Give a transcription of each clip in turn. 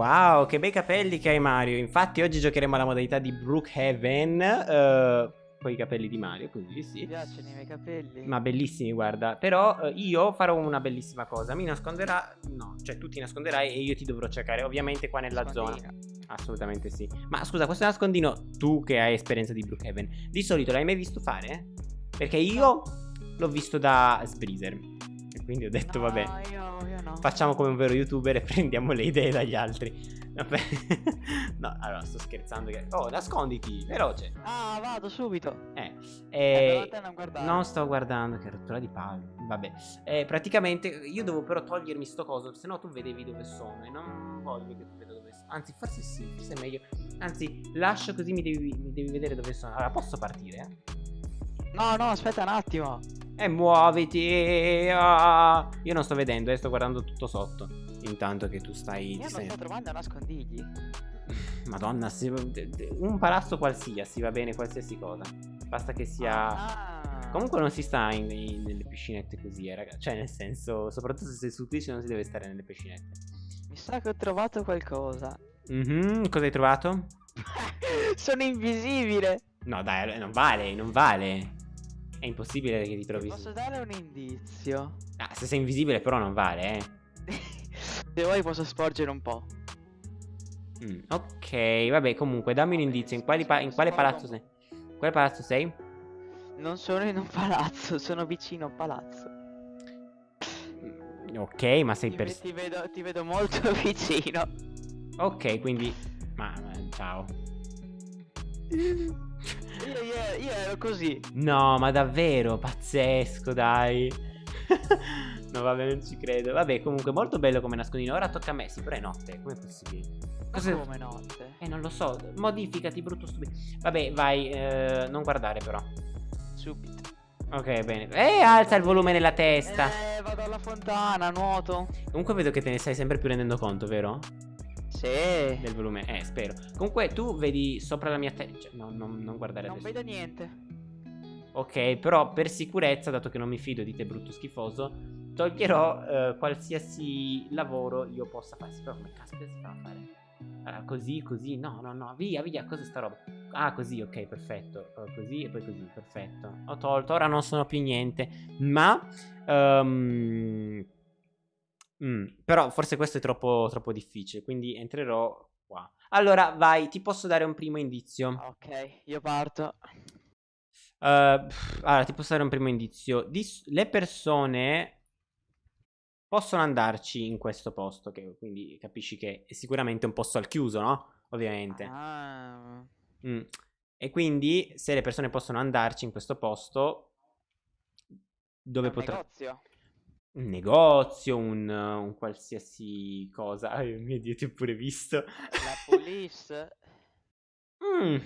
wow, che bei capelli che hai Mario. Infatti oggi giocheremo alla modalità di Brookhaven. Uh, con i capelli di Mario, così sì. Mi piacciono i miei capelli. Ma bellissimi, guarda. Però uh, io farò una bellissima cosa. Mi nasconderà. No, cioè tu ti nasconderai e io ti dovrò cercare. Ovviamente qua nella zona. Assolutamente sì. Ma scusa, questo nascondino, tu che hai esperienza di Brookhaven, di solito l'hai mai visto fare? Perché io l'ho visto da Sbreezer. Quindi ho detto, no, vabbè. Io, io no. Facciamo come un vero youtuber e prendiamo le idee dagli altri. Vabbè. no, allora sto scherzando. Che... Oh, nasconditi, veloce. Ah, vado subito. Eh, eh, eh non, non sto guardando, che rottura di palle. Vabbè, eh, praticamente io devo però togliermi sto coso, se no tu vedevi dove sono e non voglio che tu veda dove sono. Anzi, forse sì, forse è meglio. Anzi, lascio così mi devi, mi devi vedere dove sono. Allora, posso partire? No, no, aspetta un attimo. E muoviti. Ah. Io non sto vedendo, eh, sto guardando tutto sotto. Intanto che tu stai. Io non sto trovando nascondigli. Madonna, un palazzo qualsiasi, va bene qualsiasi cosa. Basta che sia. Ah. Comunque non si sta in, in, nelle piscinette così, eh, raga. Cioè, nel senso, soprattutto se sei su Twitch non si deve stare nelle piscinette. Mi sa che ho trovato qualcosa. Mhm, cosa hai trovato? Sono invisibile. No, dai, non vale, non vale. È impossibile che ti trovi Posso dare un indizio? Ah, se sei invisibile però non vale, eh. se vuoi posso sporgere un po'. Mm, ok, vabbè, comunque dammi un indizio. In, pa in quale palazzo sei? In quale palazzo sei? Non sono in un palazzo, sono vicino a un palazzo. Mm, ok, ma sei per... Ti vedo, ti vedo molto vicino. Ok, quindi... Ma, ma ciao. Io, io, io ero così. No, ma davvero, pazzesco, dai. no, vabbè, non ci credo. Vabbè, comunque, molto bello come nascondino. Ora tocca a me, sì, però è notte. Come è possibile? Cosa... Come notte? Eh, non lo so. Modificati, brutto stupido. Vabbè, vai. Eh, non guardare, però. Subito. Ok, bene. Eh, alza il volume nella testa. Eh, vado alla fontana, nuoto. Comunque vedo che te ne stai sempre più rendendo conto, vero? Sì. Del volume, eh, spero. Comunque tu vedi sopra la mia testa. Cioè, no, no, non guardare non adesso. Non vedo niente. Ok, però per sicurezza, dato che non mi fido di te, brutto schifoso, toglierò eh, qualsiasi lavoro io possa fare. Però come caspita si fa a fare? Allora, così, così, no, no, no, via, via, cos'è sta roba? Ah, così, ok, perfetto. Uh, così e poi così, perfetto. Ho tolto, ora non sono più niente. Ma... Um, Mm, però forse questo è troppo, troppo difficile, quindi entrerò qua. Allora, vai, ti posso dare un primo indizio. Ok, io parto. Uh, allora, ti posso dare un primo indizio. Dis le persone possono andarci in questo posto, che quindi capisci che è sicuramente un posto al chiuso, no? Ovviamente. Ah. Mm. E quindi, se le persone possono andarci in questo posto, dove potrebbero... negozio? Un negozio, un, un qualsiasi cosa. Oh mio Dio, ti ho pure visto. La police. mm,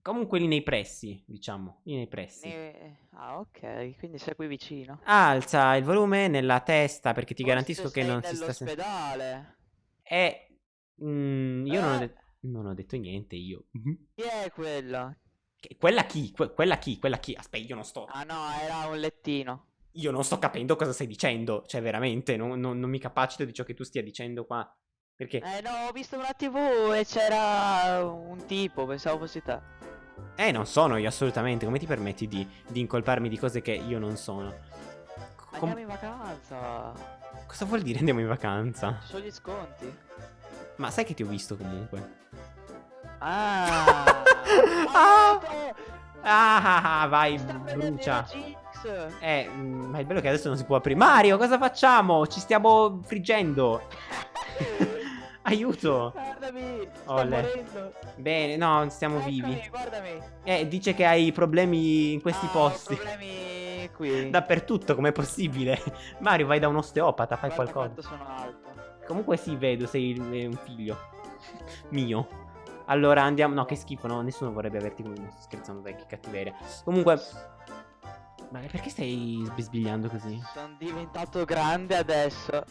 comunque lì nei pressi, diciamo. Lì nei pressi. Ne... Ah, ok. Quindi sei qui vicino. Alza il volume nella testa perché ti Forse garantisco che non si sta... nell'ospedale. Eh... Mm, io eh. non, ho eh. non, ho detto niente, io. Chi è quella? quella chi? Que quella chi? Quella chi? Aspetta, io non sto... Ah no, era un lettino io non sto capendo cosa stai dicendo. Cioè, veramente, non, non, non mi capacito di ciò che tu stia dicendo qua. Perché? Eh no, ho visto una tv e c'era un tipo, pensavo fossi te. Eh, non sono io assolutamente. Come ti permetti di, di incolparmi di cose che io non sono? Com andiamo in vacanza. Cosa vuol dire andiamo in vacanza? Ci sono gli sconti. Ma sai che ti ho visto comunque? Ah! ah! ah, ah, vai, brucia. Eh, mm, ma è bello che adesso non si può aprire. Mario, cosa facciamo? Ci stiamo friggendo. Aiuto. Guardami, sto Olle. morendo. Bene, no, stiamo Eccoli, vivi. Guardami. Eh, dice che hai problemi in questi ah, posti. problemi qui. Dappertutto, com'è possibile? Mario, vai da un osteopata, fai Guarda qualcosa. sono alto. Comunque sì, vedo, sei un figlio. Mio. Allora andiamo. No, che schifo, no. Nessuno vorrebbe averti come. Sto scherzando, dai, che cattiveria. Comunque. Ma perché stai bisbigliando così? Sono diventato grande adesso.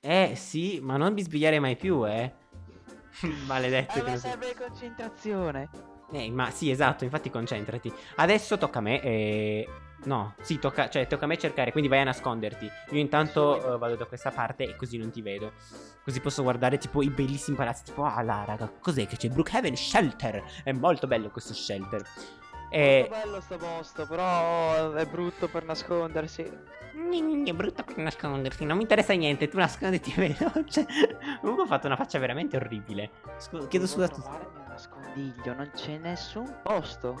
Eh, sì, ma non bisbigliare mai più, eh. Maledetto. Eh, ma serve concentrazione. Eh, ma sì, esatto, infatti concentrati. Adesso tocca a me e... No, sì, tocca, cioè, tocca a me cercare, quindi vai a nasconderti. Io intanto eh, vado da questa parte e così non ti vedo. Così posso guardare tipo i bellissimi palazzi. Tipo, ah là, raga, cos'è che c'è? Brookhaven Shelter. È molto bello questo shelter. E... Molto bello sto posto, però è brutto per nascondersi. È brutto per nascondersi, non mi interessa niente, tu nasconditi veloce. Comunque ho fatto una faccia veramente orribile. Scu- chiedo scusa a tutti. nascondiglio, non c'è nessun posto.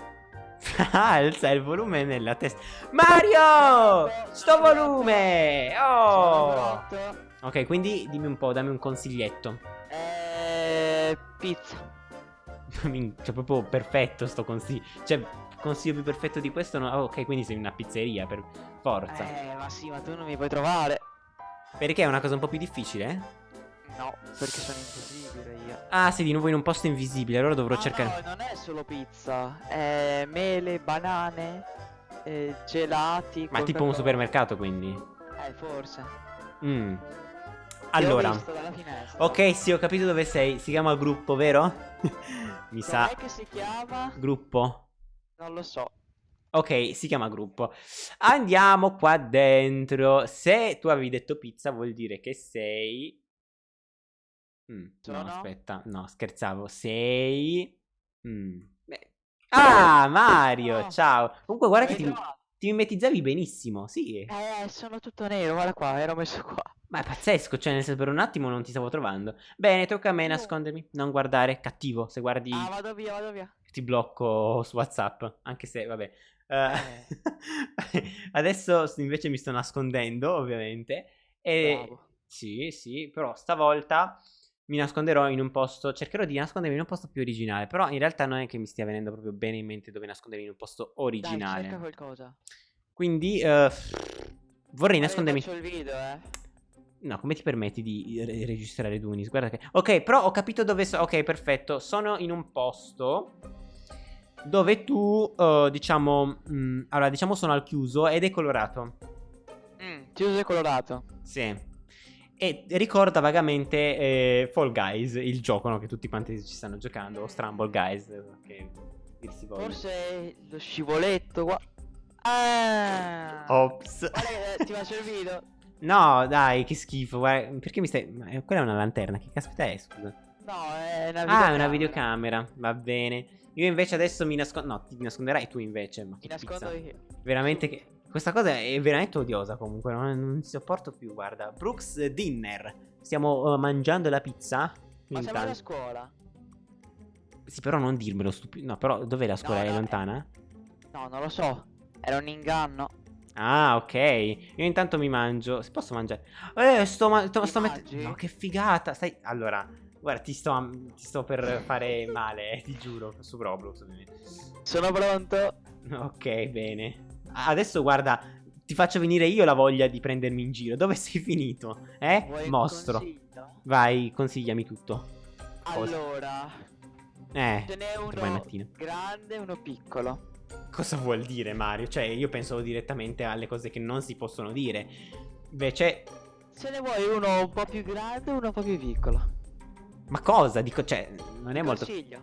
Alza il volume nella testa. Mario! Sto volume! Oh! Ok, quindi dimmi un po', dammi un consiglietto. Eh, pizza. Cioè, proprio perfetto sto consiglio. Cioè, consiglio più perfetto di questo. No? oh, ok, quindi sei una pizzeria per forza. Eh, ma sì, ma tu non mi puoi trovare. Perché è una cosa un po' più difficile? No, perché sono invisibile io. Ah, sei di nuovo in un posto invisibile. Allora dovrò Ah, cercare. No, non è solo pizza. È mele, banane, eh, gelati. Ma è tipo un supermercato, quindi. Eh, forse. Mm. Allora. Ok, sì, ho capito dove sei. Si chiama gruppo, vero? Mi sa. Com'è che si chiama? Gruppo. Non lo so. Ok, si chiama gruppo. Andiamo qua dentro. Se tu avevi detto pizza, vuol dire che sei. Mm, no, aspetta, no, scherzavo. Sei. Mm. Ah, Mario, No. ciao. Comunque, guarda che ti? Ti mimetizzavi benissimo. Sì, Eh, sono tutto nero, guarda qua, ero messo qua. ma è pazzesco. Cioè, nel senso, per un attimo non ti stavo trovando. Bene, tocca a me nascondermi. Non guardare, cattivo. Se guardi, Ah, vado via, vado via. ti blocco su WhatsApp. Anche se, vabbè. Eh, Eh. Adesso invece mi sto nascondendo, ovviamente. E Bravo. sì, sì, però stavolta mi nasconderò in un posto. Cercherò di nascondermi in un posto più originale. Però in realtà non è che mi stia venendo proprio bene in mente dove nascondermi in un posto Dai, originale. cerca qualcosa. Quindi eh, vorrei io nascondermi. faccio il video, eh. No, come ti permetti di re- registrare Dunis? Guarda che. Ok, però ho capito dove sono. Ok, perfetto. Sono in un posto dove tu, eh, diciamo. mm, allora, diciamo sono al chiuso ed è colorato. Mm, chiuso e colorato. Sì. E ricorda vagamente eh, Fall Guys, il gioco no, che tutti quanti ci stanno giocando. O Stramble Guys, che dir si voglia. Forse lo scivoletto qua. Ah! Ops. Che eh, ti faccio il video. No, dai, che schifo. Guarda, perché mi stai. ma, eh, quella è una lanterna. Che caspita è, scusa? No, è una Ah, è una videocamera. Va bene. Io invece adesso mi nascondo. No, ti nasconderai tu invece. Ma Mi che nascondo pizza. io. Veramente che. Questa cosa è veramente odiosa comunque. Non, non sopporto più. Guarda. Brooks Dinner. Stiamo eh, mangiando la pizza. Ma siamo alla scuola? Sì, però non dirmelo stupido. No, però dov'è la scuola? No, è no, lontana? No, non lo so. Era un inganno. Ah, ok. Io intanto mi mangio. Se posso mangiare? Eh, sto, ma- sto, mettendo. No, che figata. Stai. Allora, guarda, ti sto, ti sto per fare male, eh, ti giuro. Su Roblox, ovviamente. Sono pronto. Ok, bene. Adesso guarda, ti faccio venire io la voglia di prendermi in giro. Dove sei finito? Eh? Vuoi Mostro. consiglio? Vai, consigliami tutto. Cosa? Allora, Eh, ce n'è uno grande e uno piccolo. Cosa vuol dire Mario? Cioè, io pensavo direttamente alle cose che non si possono dire. Invece, Se ne vuoi uno un po' più grande e uno un po' più piccolo. ma cosa? Dico, cioè, non è molto... Consiglio.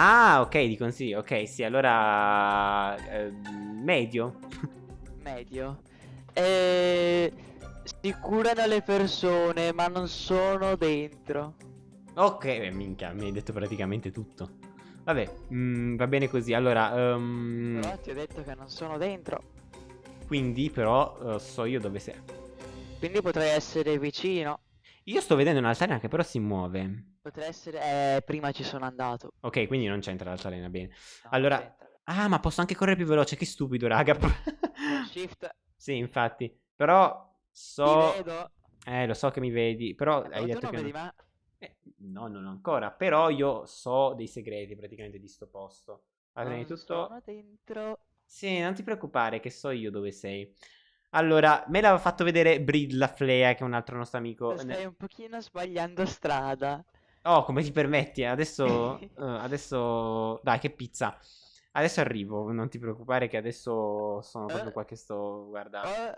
Ah, ok, di consiglio. Ok, sì, allora... eh, medio. Medio. E... Si curano le persone, ma non sono dentro. Ok, beh, minchia, mi hai detto praticamente tutto. Vabbè, mm, va bene così. Allora, ehm, Però ti ho detto che non sono dentro. quindi però eh, so io dove sei. Quindi potrei essere vicino. Io sto vedendo un'altalena che però si muove. Potrei essere... Eh, prima ci sono andato. Ok, quindi non c'entra l'altalena, bene. No, Allora-. Ah, ma posso anche correre più veloce, che stupido, raga. Shift. sì, infatti. Però so... Ti vedo. Eh, lo so che mi vedi, però Eh, hai detto non che... vedi non- me. Eh, no, non ancora. Però io so dei segreti praticamente di sto posto. Allora, di tutto... sono dentro. Sì, non ti preoccupare, che so io dove sei. Allora, me l'aveva fatto vedere Brid la Flea, che è un altro nostro amico. Stai un pochino sbagliando strada. Oh, come ti permetti? Adesso, eh, adesso, dai, che pizza. Adesso arrivo, non ti preoccupare che adesso sono proprio Eh. qua che sto, guarda. Oh,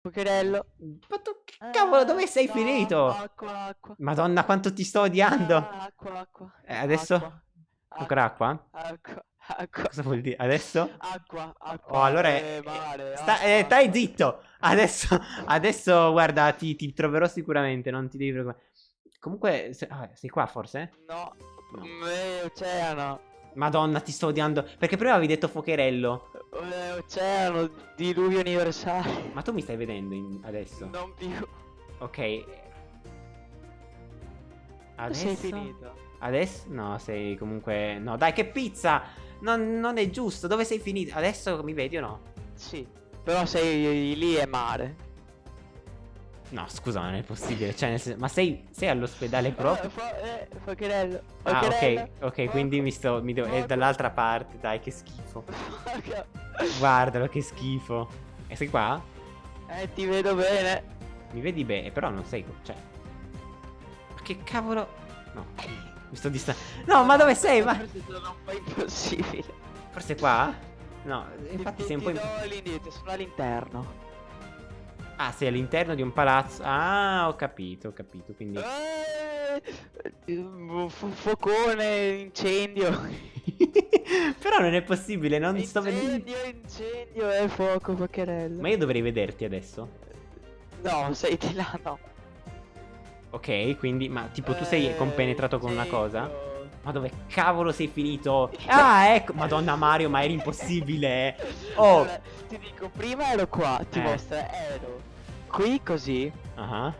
Pocherello. Ma tu, che cavolo, dove sei no, finito? Acqua, acqua. Madonna, quanto ti sto odiando. Acqua, acqua. Eh, adesso? Acqua, Ancora acqua? Acqua, acqua. Cosa vuol dire? Adesso? Acqua, acqua. Oh, allora... eh, eh, mare, sta- acqua. eh, stai zitto! Adesso, adesso guarda, ti, ti troverò sicuramente, non ti devi preoccupare. Comunque, se- ah, sei qua forse? No, No. eh, oceano. Madonna, ti sto odiando. Perché prima avevi detto fuocherello. Eh, oceano, diluvio universale. Ma tu mi stai vedendo in- adesso? Non più. Ok. Adesso? Sei finito. Adesso? No, sei comunque... No, dai, che pizza! Non, non è giusto. Dove sei finito? Adesso mi vedi o no? Sì. Però sei lì è mare. No, scusa, non è possibile. Cioè, senso- ma sei, sei all'ospedale Eh, proprio? fa- eh, Fuocherello. Ah, ok, ok, quindi mi sto... Mi devo, è dall'altra parte, dai, che schifo. Guardalo, che schifo. E sei qua? Eh, ti vedo bene. Mi vedi bene, però non sei... Cioè... Ma che cavolo... No, mi sto dista... No, ma dove sei? Ma... Forse impossibile. Qua? No, infatti Ti- sei un po'... ti imp- do l'indietro, sono all'interno. Ah, sei all'interno di un palazzo. Ah, ho capito, ho capito. Quindi. Eh, fuocone, incendio. Però non è possibile, non sto vedendo. Incendio, incendio e fuoco, fuocherello. Ma io dovrei vederti adesso. No, sei di là, no. Ok, quindi. Ma tipo tu sei Eh, compenetrato con una cosa? Ma dove cavolo sei finito? Ah, ecco. Madonna Mario, ma era impossibile. eh. Oh. Allora, ti dico, prima ero qua, ti Eh. mostra, ero qui così. Ah.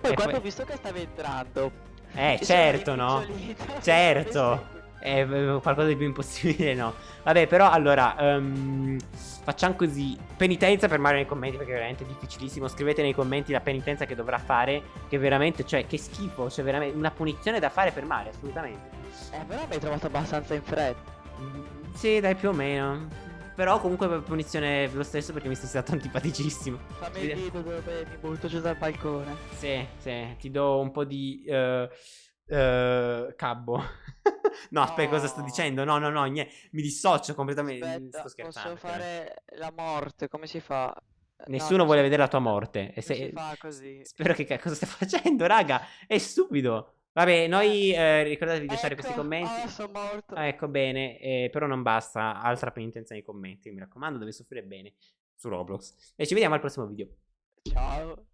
Poi E quando poi- ho visto che stavi entrando. Eh, certo, no? Certo. Eh, qualcosa di più impossibile, no. Vabbè, però allora. ehm, facciamo così. Penitenza per Mario nei commenti, perché è veramente difficilissimo. Scrivete nei commenti la penitenza che dovrà fare. Che veramente, cioè, che schifo. C'è veramente una punizione da fare per Mario, assolutamente. Eh, però mi hai trovato abbastanza in fretta. Mm, Sì, dai, più o meno. Però comunque per punizione lo stesso perché mi sei stato antipaticissimo. Fammi il dito dove mi butto giù dal balcone. Sì, sì, ti do un po' di eh, eh, cabbo. no, aspetta, cosa sto No. dicendo? No, no, no, nie- mi dissocio completamente. Aspetta, sto scherzando. posso fare la morte, come si fa? No, Nessuno non vuole si- vedere la tua morte. E se- si fa così. Spero che cosa stai facendo, raga. È stupido. Vabbè, noi eh, ricordatevi di lasciare questi Ecco, commenti. Ah, sono morto. Ah, ecco bene, eh, però non basta. Altra penitenza nei commenti. Mi raccomando, deve soffrire bene su Roblox. E ci vediamo al prossimo video. Ciao.